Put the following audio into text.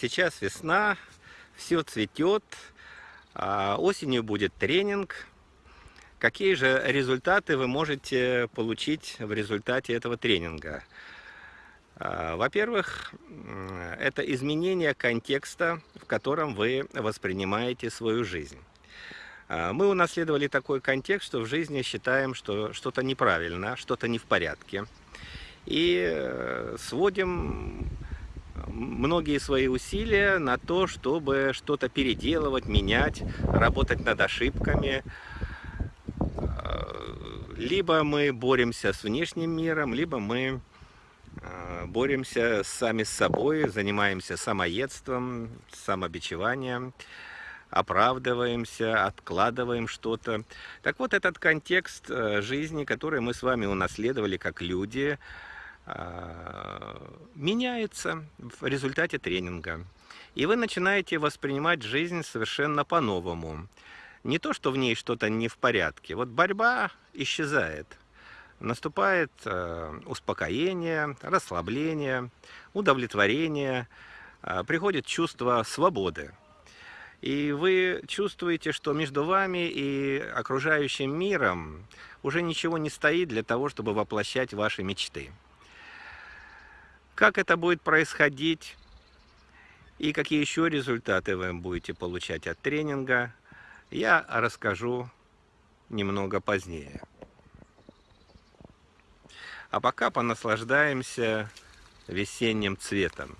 Сейчас весна, все цветет, а осенью будет тренинг. Какие же результаты вы можете получить в результате этого тренинга? А, во-первых, это изменение контекста, в котором вы воспринимаете свою жизнь. А, мы унаследовали такой контекст, что в жизни считаем, что что-то неправильно, что-то не в порядке. И э, сводим многие свои усилия на то, чтобы что-то переделывать, менять, работать над ошибками. Э, либо мы боремся с внешним миром, либо мы э, боремся сами с собой, занимаемся самоедством, самобичеванием, оправдываемся, откладываем что-то. Так вот, этот контекст э, жизни, который мы с вами унаследовали как люди, меняется в результате тренинга. И вы начинаете воспринимать жизнь совершенно по-новому. Не то, что в ней что-то не в порядке. Вот борьба исчезает. Наступает э, успокоение, расслабление, удовлетворение, э, приходит чувство свободы. И вы чувствуете, что между вами и окружающим миром уже ничего не стоит для того, чтобы воплощать ваши мечты. Как это будет происходить и какие еще результаты вы будете получать от тренинга, я расскажу немного позднее. А пока понаслаждаемся весенним цветом.